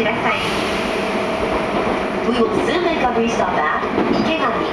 ください。We will soon make a restart at 池上